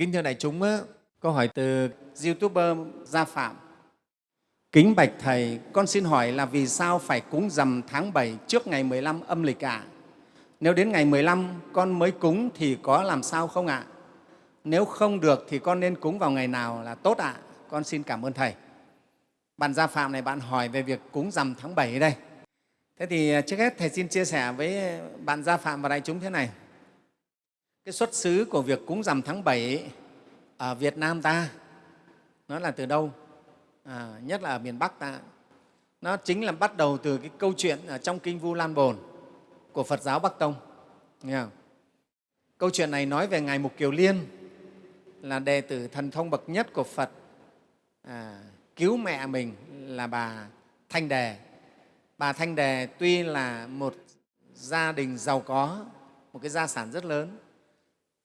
Kính thưa đại chúng, câu hỏi từ YouTuber Gia Phạm. Kính bạch Thầy, con xin hỏi là vì sao phải cúng rằm tháng 7 trước ngày 15 âm lịch ạ? À? Nếu đến ngày 15 con mới cúng thì có làm sao không ạ? À? Nếu không được thì con nên cúng vào ngày nào là tốt ạ? À? Con xin cảm ơn Thầy. Bạn Gia Phạm này bạn hỏi về việc cúng rằm tháng 7 đây. Thế thì trước hết Thầy xin chia sẻ với bạn Gia Phạm và đại chúng thế này. Cái xuất xứ của việc cúng rằm tháng 7 ở Việt Nam ta nó là từ đâu? À, nhất là ở miền Bắc ta. Nó chính là bắt đầu từ cái câu chuyện ở trong Kinh Vu Lan Bồn của Phật giáo Bắc Tông. Nghe không? Câu chuyện này nói về Ngài Mục Kiều Liên là đệ tử thần thông bậc nhất của Phật à, cứu mẹ mình là bà Thanh Đề. Bà Thanh Đề tuy là một gia đình giàu có, một cái gia sản rất lớn,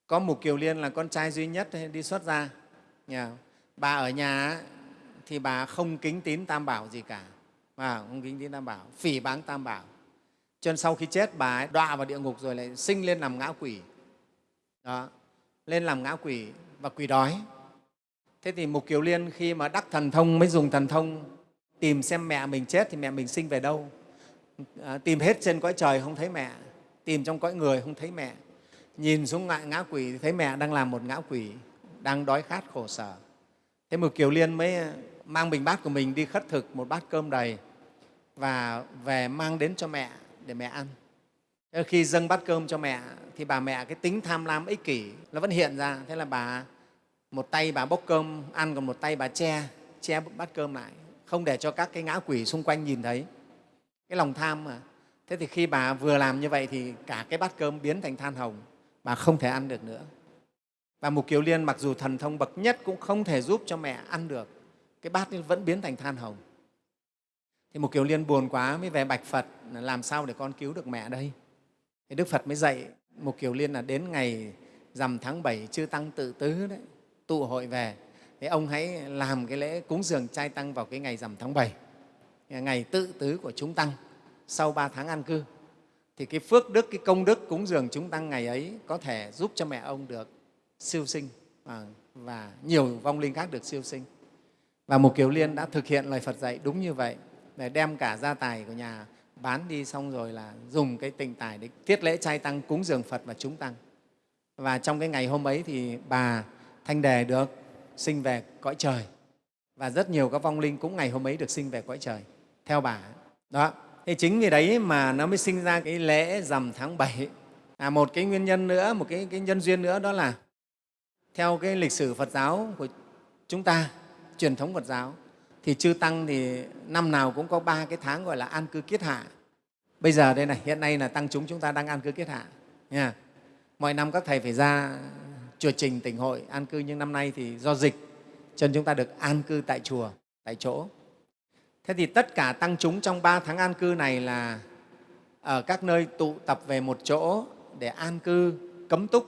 có Mục Kiều Liên là con trai duy nhất đi xuất gia. Nhà. Bà ở nhà thì bà không kính tín Tam Bảo gì cả, bà không kính tín Tam Bảo, phỉ báng Tam Bảo. Cho nên sau khi chết bà ấy đọa vào địa ngục rồi lại sinh lên làm ngã quỷ. Đó, lên làm ngã quỷ và quỷ đói. Thế thì Mục Kiều Liên khi mà đắc thần thông mới dùng thần thông tìm xem mẹ mình chết thì mẹ mình sinh về đâu. À, tìm hết trên cõi trời không thấy mẹ, tìm trong cõi người không thấy mẹ. Nhìn xuống ngại ngã quỷ thì thấy mẹ đang làm một ngã quỷ, đang đói khát khổ sở. Thế một Kiều Liên mới ờ, mang bình bát của mình đi khất thực một bát cơm đầy và về mang đến cho mẹ để mẹ ăn. Khi dâng bát cơm cho mẹ thì bà mẹ cái tính tham lam ích kỷ nó vẫn hiện ra. Thế là bà một tay bà bốc cơm ăn còn một tay bà che che bát cơm lại không để cho các cái ngã quỷ xung quanh nhìn thấy cái lòng tham mà thế thì khi bà vừa làm như vậy thì cả cái bát cơm biến thành than hồng bà không thể ăn được nữa. Và mục kiều liên mặc dù thần thông bậc nhất cũng không thể giúp cho mẹ ăn được. Cái bát vẫn biến thành than hồng. Thì mục kiều liên buồn quá mới về bạch phật làm sao để con cứu được mẹ đây? Thì đức phật mới dạy mục kiều liên là đến ngày rằm tháng 7 chư tăng tự tứ đấy, tụ hội về. Thì ông hãy làm cái lễ cúng dường trai tăng vào cái ngày rằm tháng 7 ngày tự tứ của chúng tăng sau ba tháng an cư thì cái phước đức cái công đức cúng dường chúng tăng ngày ấy có thể giúp cho mẹ ông được siêu sinh à, và, nhiều vong linh khác được siêu sinh và một kiều liên đã thực hiện lời phật dạy đúng như vậy để đem cả gia tài của nhà bán đi xong rồi là dùng cái tình tài để tiết lễ trai tăng cúng dường phật và chúng tăng và trong cái ngày hôm ấy thì bà Thanh Đề được sinh về cõi trời và rất nhiều các vong linh cũng ngày hôm ấy được sinh về cõi trời theo bà. Đó thế chính vì đấy mà nó mới sinh ra cái lễ rằm tháng 7. À, một cái nguyên nhân nữa, một cái, cái nhân duyên nữa đó là theo cái lịch sử Phật giáo của chúng ta, truyền thống Phật giáo, thì chư Tăng thì năm nào cũng có ba cái tháng gọi là an cư kiết hạ. Bây giờ đây này, hiện nay là Tăng chúng chúng ta đang an cư kiết hạ. Nha. Mọi năm các Thầy phải ra chùa Trình tỉnh hội an cư nhưng năm nay thì do dịch cho nên chúng ta được an cư tại chùa, tại chỗ. Thế thì tất cả tăng chúng trong ba tháng an cư này là ở các nơi tụ tập về một chỗ để an cư, cấm túc.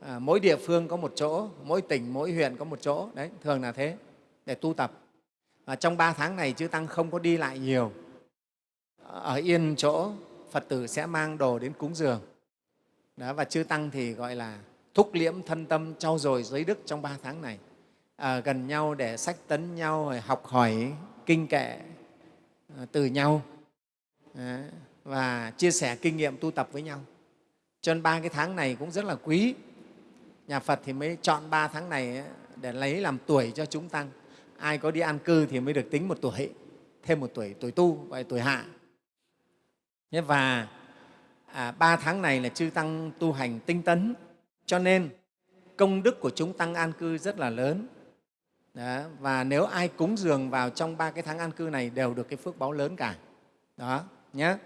À, mỗi địa phương có một chỗ, mỗi tỉnh, mỗi huyện có một chỗ, đấy, thường là thế, để tu tập. Và trong ba tháng này chư Tăng không có đi lại nhiều. Ở yên chỗ, Phật tử sẽ mang đồ đến cúng dường. Đó, và chư Tăng thì gọi là thúc liễm thân tâm trau dồi giới đức trong ba tháng này à, gần nhau để sách tấn nhau học hỏi kinh kệ à, từ nhau à, và chia sẻ kinh nghiệm tu tập với nhau. Cho nên ba cái tháng này cũng rất là quý. Nhà phật thì mới chọn ba tháng này để lấy làm tuổi cho chúng tăng. Ai có đi an cư thì mới được tính một tuổi thêm một tuổi tuổi tu gọi tuổi hạ. Và à, ba tháng này là chư tăng tu hành tinh tấn. Cho nên công đức của chúng tăng an cư rất là lớn. Đó, và nếu ai cúng dường vào trong ba cái tháng an cư này đều được cái phước báo lớn cả. Đó, nhé.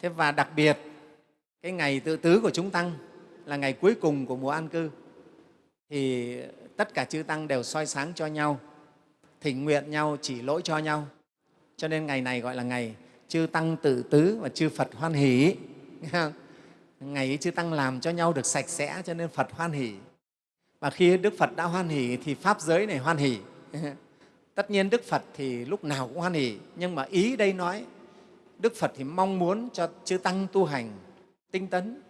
Thế và đặc biệt, cái ngày tự tứ của chúng tăng là ngày cuối cùng của mùa an cư thì tất cả chư tăng đều soi sáng cho nhau, thỉnh nguyện nhau, chỉ lỗi cho nhau. Cho nên ngày này gọi là ngày chư tăng tự tứ và chư Phật hoan hỷ ngày ấy chư tăng làm cho nhau được sạch sẽ cho nên phật hoan hỷ và khi đức phật đã hoan hỷ thì pháp giới này hoan hỷ. Tất nhiên đức phật thì lúc nào cũng hoan hỷ nhưng mà ý đây nói đức phật thì mong muốn cho chư tăng tu hành tinh tấn.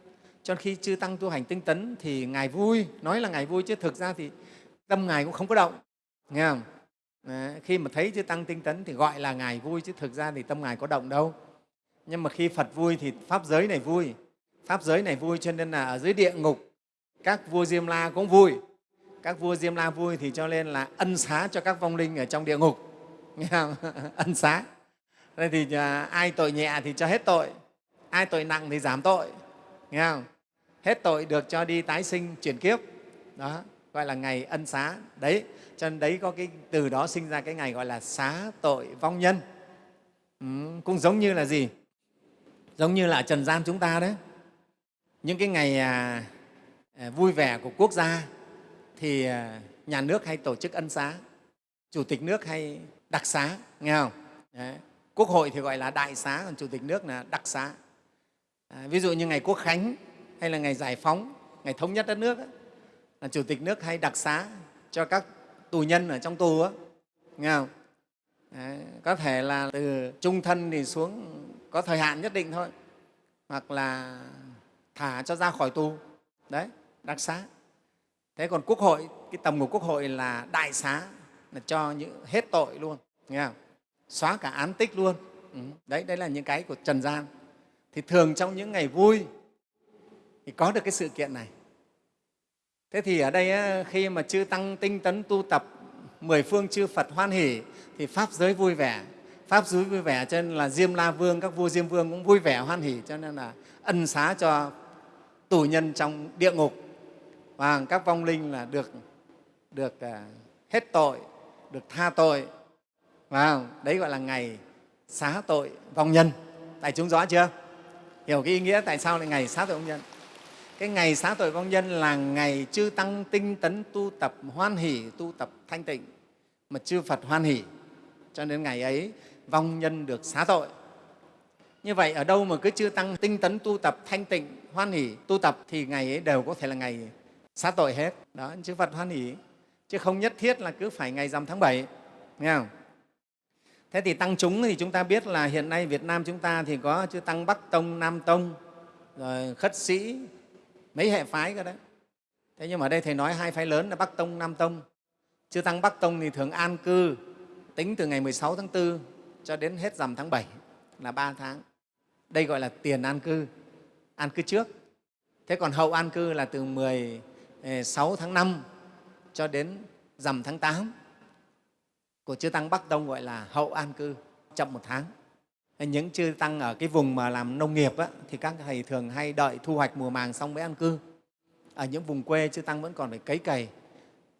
Cho khi chư tăng tu hành tinh tấn thì ngài vui nói là ngài vui chứ thực ra thì tâm ngài cũng không có động nghe không? Đấy, khi mà thấy chư tăng tinh tấn thì gọi là ngài vui chứ thực ra thì tâm ngài có động đâu. Nhưng mà khi phật vui thì pháp giới này vui pháp giới này vui cho nên là ở dưới địa ngục các vua diêm la cũng vui. Các vua diêm la vui thì cho nên là ân xá cho các vong linh ở trong địa ngục. Nghe không? ân xá. Đây thì à, ai tội nhẹ thì cho hết tội. Ai tội nặng thì giảm tội. Nghe không? Hết tội được cho đi tái sinh chuyển kiếp. Đó gọi là ngày ân xá. Đấy cho nên đấy có cái từ đó sinh ra cái ngày gọi là xá tội vong nhân. Ừ, cũng giống như là gì? Giống như là trần gian chúng ta đấy. Những cái ngày à, À, vui vẻ của quốc gia thì à, nhà nước hay tổ chức ân xá chủ tịch nước hay đặc xá nghe không? Đấy. quốc hội thì gọi là đại xá còn chủ tịch nước là đặc xá. À, ví dụ như ngày quốc khánh hay là ngày giải phóng ngày thống nhất đất nước ấy, là chủ tịch nước hay đặc xá cho các tù nhân ở trong tù á nghe không? Đấy, có thể là từ trung thân thì xuống có thời hạn nhất định thôi hoặc là thả cho ra khỏi tù. Đấy đặc xá. Thế còn quốc hội, cái tầm của quốc hội là đại xá, là cho những, hết tội luôn, nghe không? xóa cả án tích luôn. Ừ. đấy đấy là những cái của trần gian. Thì thường trong những ngày vui thì có được cái sự kiện này. Thế thì ở đây khi mà chư tăng tinh tấn tu tập, mười phương chư phật hoan hỷ, thì pháp giới vui vẻ. Pháp giới vui vẻ cho nên là diêm la vương, các vua diêm vương cũng vui vẻ hoan hỷ, cho nên là ân xá cho tù nhân trong địa ngục và các vong linh là được được à, hết tội, được tha tội. Và đấy gọi là ngày xá tội vong nhân. Tại chúng rõ chưa? Hiểu cái ý nghĩa tại sao lại ngày xá tội vong nhân? Cái ngày xá tội vong nhân là ngày chư tăng tinh tấn tu tập hoan hỷ, tu tập thanh tịnh, mà chư phật hoan hỷ. Cho nên ngày ấy, vong nhân được xá tội. Như vậy, ở đâu mà cứ chư tăng tinh tấn tu tập thanh tịnh, hoan hỷ, tu tập thì ngày ấy đều có thể là ngày xá tội hết. Đó chư phật hoan hỷ. Chứ không nhất thiết là cứ phải ngày rằm tháng bảy, nghe không? Thế thì tăng chúng thì chúng ta biết là hiện nay việt nam chúng ta thì có chư tăng bắc tông nam tông rồi khất sĩ mấy hệ phái cơ đấy. Thế nhưng mà ở đây thầy nói hai phái lớn là bắc tông nam tông. Chư tăng bắc tông thì thường an cư tính từ ngày 16 tháng 4 cho đến hết rằm tháng 7 là 3 tháng. Đây gọi là tiền an cư an cư trước. Thế còn hậu an cư là từ 10 6 tháng 5 cho đến rằm tháng 8 của chư tăng bắc tông gọi là hậu an cư chậm một tháng. Những chư tăng ở cái vùng mà làm nông nghiệp á, thì các thầy thường hay đợi thu hoạch mùa màng xong mới an cư. Ở những vùng quê chư tăng vẫn còn phải cấy cày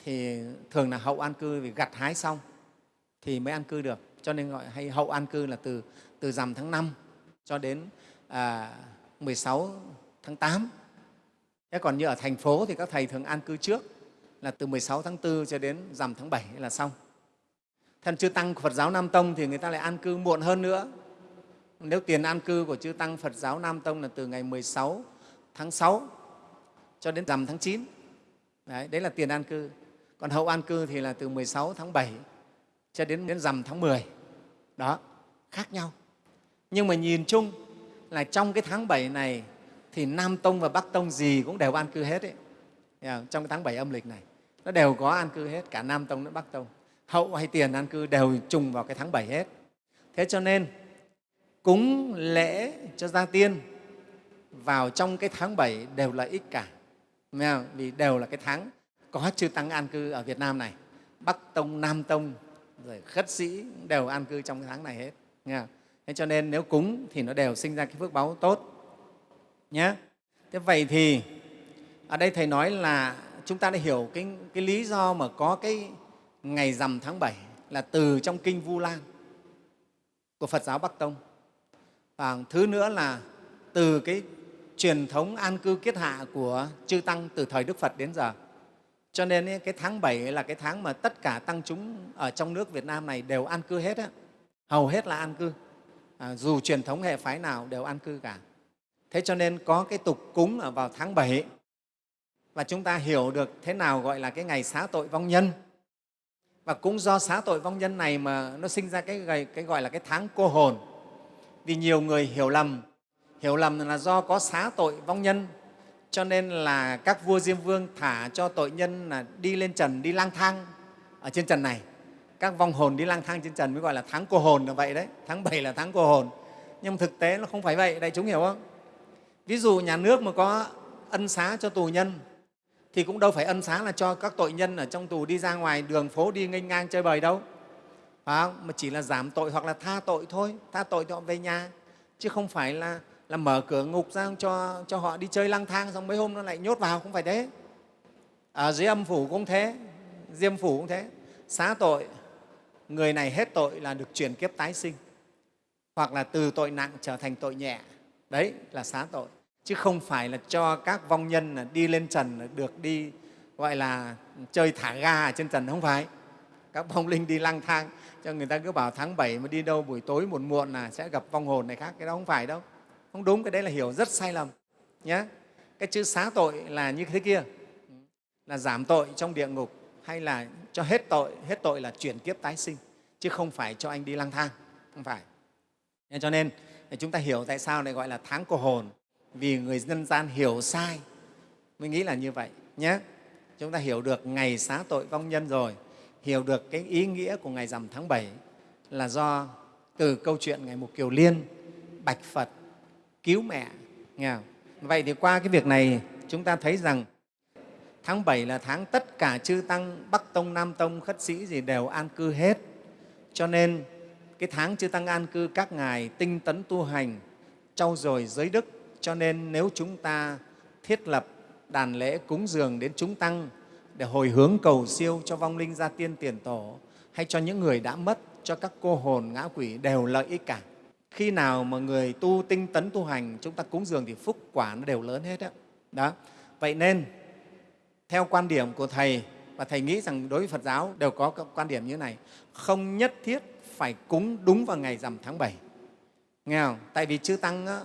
thì thường là hậu an cư vì gặt hái xong thì mới an cư được. Cho nên gọi hay hậu an cư là từ từ rằm tháng 5 cho đến à, 16 tháng 8 thế còn như ở thành phố thì các thầy thường an cư trước là từ 16 tháng 4 cho đến rằm tháng 7 là xong thân chư Tăng Phật giáo Nam Tông thì người ta lại an cư muộn hơn nữa. Nếu tiền an cư của chư Tăng Phật giáo Nam Tông là từ ngày 16 tháng 6 cho đến rằm tháng 9. Đấy, đấy là tiền an cư. Còn hậu an cư thì là từ 16 tháng 7 cho đến, đến rằm tháng 10. Đó, khác nhau. Nhưng mà nhìn chung là trong cái tháng 7 này thì Nam Tông và Bắc Tông gì cũng đều an cư hết ấy. Trong cái tháng 7 âm lịch này, nó đều có an cư hết, cả Nam Tông lẫn Bắc Tông hậu hay tiền an cư đều trùng vào cái tháng 7 hết. Thế cho nên cúng lễ cho gia tiên vào trong cái tháng 7 đều là ích cả. Vì đều là cái tháng có chư tăng an cư ở Việt Nam này. Bắc Tông, Nam Tông, rồi khất sĩ đều an cư trong cái tháng này hết. Nghe Thế cho nên nếu cúng thì nó đều sinh ra cái phước báo tốt. Nhé. Thế vậy thì ở đây Thầy nói là chúng ta đã hiểu cái, cái lý do mà có cái ngày rằm tháng 7 là từ trong kinh Vu Lan của Phật giáo Bắc Tông. Và thứ nữa là từ cái truyền thống an cư kiết hạ của chư Tăng từ thời Đức Phật đến giờ. Cho nên cái tháng 7 là cái tháng mà tất cả tăng chúng ở trong nước Việt Nam này đều an cư hết. Á. Hầu hết là an cư. À, dù truyền thống hệ phái nào đều an cư cả. Thế cho nên có cái tục cúng ở vào tháng 7 và chúng ta hiểu được thế nào gọi là cái ngày xá tội vong nhân. Và cũng do xá tội vong nhân này mà nó sinh ra cái, cái gọi là cái tháng cô hồn. Vì nhiều người hiểu lầm hiểu lầm là do có xá tội vong nhân cho nên là các vua diêm vương thả cho tội nhân là đi lên trần đi lang thang ở trên trần này. Các vong hồn đi lang thang trên trần mới gọi là tháng cô hồn là vậy đấy. Tháng 7 là tháng cô hồn. Nhưng thực tế nó không phải vậy đại chúng hiểu không? Ví dụ nhà nước mà có ân xá cho tù nhân thì cũng đâu phải ân xá là cho các tội nhân ở trong tù đi ra ngoài đường phố đi nghênh ngang chơi bời đâu. Phải không? mà chỉ là giảm tội hoặc là tha tội thôi tha tội cho họ về nhà. Chứ không phải là, là mở cửa ngục ra cho, cho họ đi chơi lang thang xong mấy hôm nó lại nhốt vào không phải thế. Ở dưới âm phủ cũng thế diêm phủ cũng thế. Xá tội người này hết tội là được chuyển kiếp tái sinh hoặc là từ tội nặng trở thành tội nhẹ. Đấy là xá tội chứ không phải là cho các vong nhân là đi lên trần được đi, gọi là, chơi thả ga ở trên trần, không phải. Các vong linh đi lang thang, cho người ta cứ bảo tháng 7 mà đi đâu, buổi tối muộn muộn là sẽ gặp vong hồn này khác, cái đó không phải đâu. Không đúng, cái đấy là hiểu rất sai lầm nhé cái chữ xá tội là như thế kia. Là giảm tội trong địa ngục, hay là cho hết tội hết tội là chuyển kiếp tái sinh, chứ không phải cho anh đi lang thang, không phải. Nên cho nên chúng ta hiểu tại sao lại gọi là tháng cô hồn vì người dân gian hiểu sai mới nghĩ là như vậy nhé chúng ta hiểu được ngày xá tội vong nhân rồi hiểu được cái ý nghĩa của ngày rằm tháng 7 là do từ câu chuyện ngày Mục Kiều Liên bạch Phật cứu mẹ. Nghe không? Vậy thì qua cái việc này chúng ta thấy rằng tháng 7 là tháng tất cả chư Tăng, Bắc Tông, Nam Tông, khất sĩ gì đều an cư hết. Cho nên cái tháng chư Tăng an cư các ngài tinh tấn tu hành, trau dồi giới đức. Cho nên nếu chúng ta thiết lập đàn lễ cúng dường đến chúng Tăng để hồi hướng cầu siêu cho vong linh gia tiên tiền tổ hay cho những người đã mất, cho các cô hồn ngã quỷ đều lợi ích cả. Khi nào mà người tu tinh tấn tu hành, chúng ta cúng dường thì phúc quả nó đều lớn hết đó. đó. Vậy nên, theo quan điểm của Thầy, và Thầy nghĩ rằng đối với Phật giáo đều có quan điểm như thế này, không nhất thiết phải cúng đúng vào ngày rằm tháng 7. Nghe không? Tại vì chư Tăng á,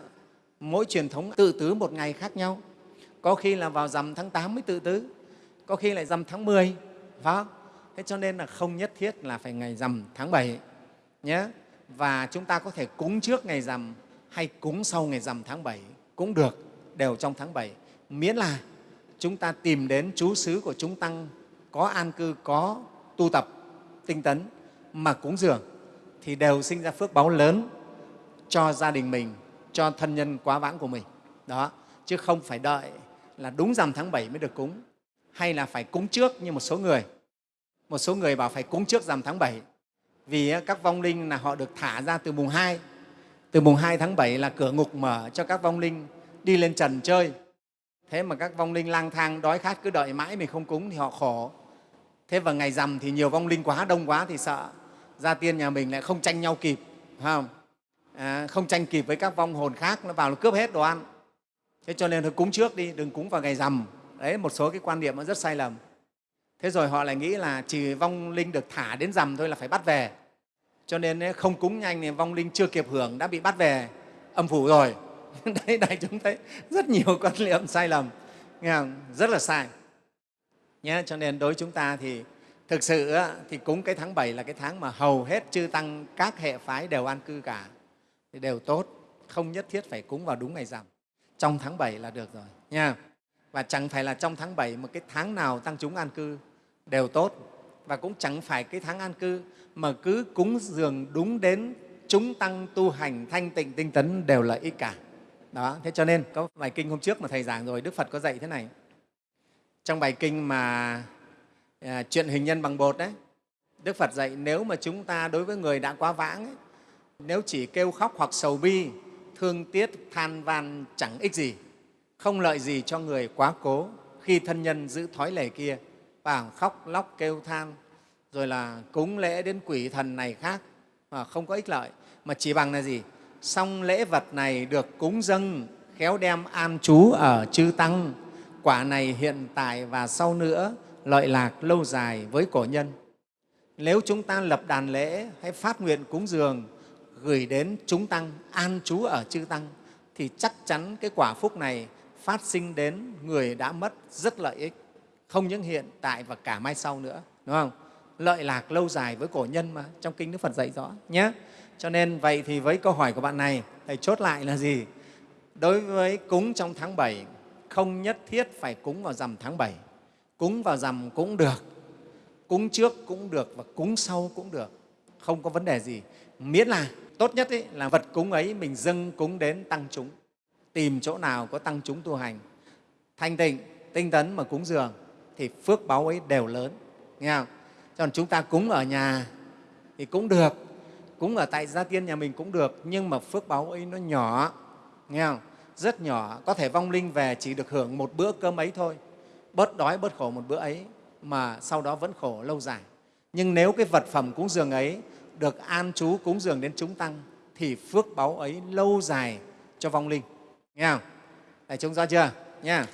mỗi truyền thống tự tứ một ngày khác nhau. Có khi là vào rằm tháng 8 mới tự tứ, có khi lại rằm tháng 10, phải không? Thế cho nên là không nhất thiết là phải ngày rằm tháng 7 nhé. Và chúng ta có thể cúng trước ngày rằm hay cúng sau ngày rằm tháng 7 cũng được, đều trong tháng 7. Miễn là chúng ta tìm đến chú xứ của chúng Tăng có an cư, có tu tập, tinh tấn mà cúng dường thì đều sinh ra phước báo lớn cho gia đình mình, cho thân nhân quá vãng của mình. Đó, chứ không phải đợi là đúng rằm tháng 7 mới được cúng hay là phải cúng trước như một số người. Một số người bảo phải cúng trước rằm tháng 7 vì các vong linh là họ được thả ra từ mùng 2. Từ mùng 2 tháng 7 là cửa ngục mở cho các vong linh đi lên trần chơi. Thế mà các vong linh lang thang đói khát cứ đợi mãi mình không cúng thì họ khổ. Thế vào ngày rằm thì nhiều vong linh quá, đông quá thì sợ. Gia tiên nhà mình lại không tranh nhau kịp, không? À, không tranh kịp với các vong hồn khác, nó vào nó cướp hết đồ ăn. Thế cho nên thôi cúng trước đi, đừng cúng vào ngày rằm. Đấy một số cái quan niệm nó rất sai lầm. Thế rồi họ lại nghĩ là chỉ vong linh được thả đến rằm thôi là phải bắt về. Cho nên không cúng nhanh thì vong linh chưa kịp hưởng đã bị bắt về. Âm phủ rồi. Đấy đại chúng thấy rất nhiều quan niệm sai lầm. Nghe không? rất là sai. Nhé cho nên đối chúng ta thì thực sự thì cúng cái tháng 7 là cái tháng mà hầu hết chư tăng các hệ phái đều an cư cả thì đều tốt không nhất thiết phải cúng vào đúng ngày rằm. Trong tháng 7 là được rồi nha. Và chẳng phải là trong tháng 7 mà cái tháng nào tăng chúng an cư đều tốt. Và cũng chẳng phải cái tháng an cư mà cứ cúng dường đúng đến chúng tăng tu hành thanh tịnh tinh tấn đều là ích cả. Đó thế cho nên có bài kinh hôm trước mà thầy giảng rồi đức phật có dạy thế này. Trong bài kinh mà à, chuyện hình nhân bằng bột đấy đức phật dạy nếu mà chúng ta đối với người đã quá vãng ấy, nếu chỉ kêu khóc hoặc sầu bi, thương tiếc, than van chẳng ích gì. Không lợi gì cho người quá cố. Khi thân nhân giữ thói lệ kia và khóc lóc kêu than, rồi là cúng lễ đến quỷ thần này khác, mà không có ích lợi. Mà chỉ bằng là gì? Xong lễ vật này được cúng dâng, khéo đem an trú ở chư tăng. Quả này hiện tại và sau nữa, lợi lạc lâu dài với cổ nhân. Nếu chúng ta lập đàn lễ hay phát nguyện cúng dường gửi đến chúng tăng an trú ở chư tăng thì chắc chắn cái quả phúc này phát sinh đến người đã mất rất lợi ích, không những hiện tại và cả mai sau nữa, đúng không? Lợi lạc lâu dài với cổ nhân mà, trong Kinh Đức Phật dạy rõ nhé. Cho nên vậy thì với câu hỏi của bạn này, Thầy chốt lại là gì? Đối với cúng trong tháng 7, không nhất thiết phải cúng vào rằm tháng 7. Cúng vào rằm cũng được, cúng trước cũng được và cúng sau cũng được, không có vấn đề gì. Miễn là tốt nhất ấy, là vật cúng ấy mình dâng cúng đến tăng chúng. Tìm chỗ nào có tăng chúng tu hành, thanh tịnh, tinh tấn mà cúng dường thì phước báu ấy đều lớn. Nghe không? Còn chúng ta cúng ở nhà thì cũng được, cúng ở tại gia tiên nhà mình cũng được, nhưng mà phước báu ấy nó nhỏ, nghe không? rất nhỏ, có thể vong linh về chỉ được hưởng một bữa cơm ấy thôi, bớt đói, bớt khổ một bữa ấy, mà sau đó vẫn khổ lâu dài. Nhưng nếu cái vật phẩm cúng dường ấy được an trú cúng dường đến chúng tăng thì phước báu ấy lâu dài cho vong linh. Nghe không? Đại chúng rõ chưa? Nha.